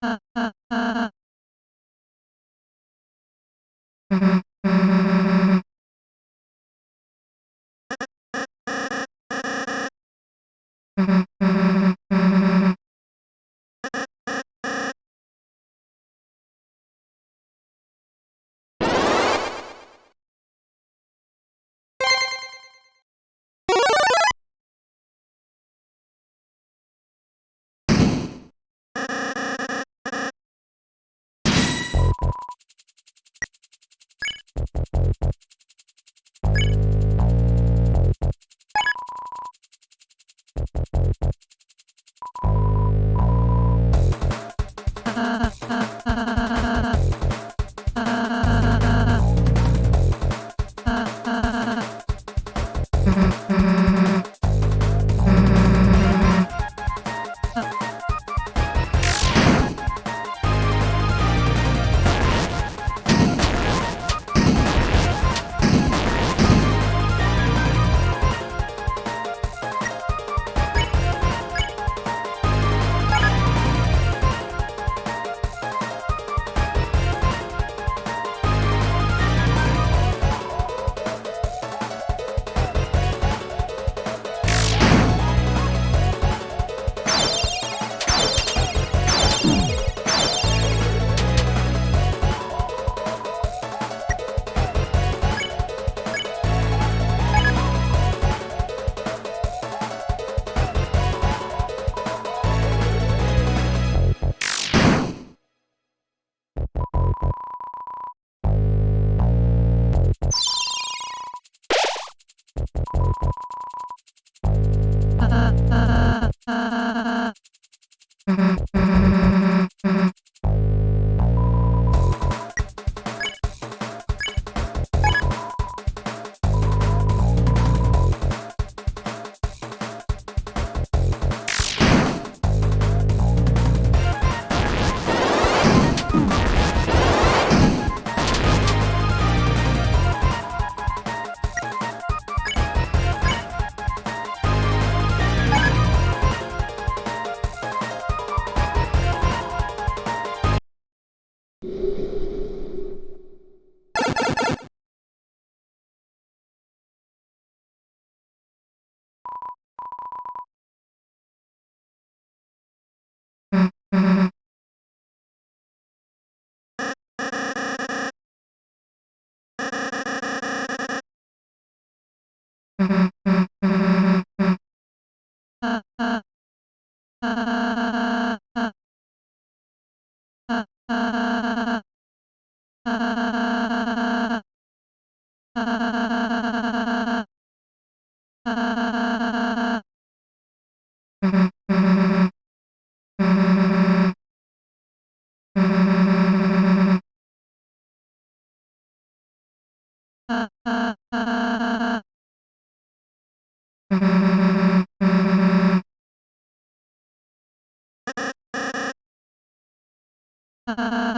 啊啊啊 Mm-hmm. Uh, uh. Ah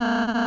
Ah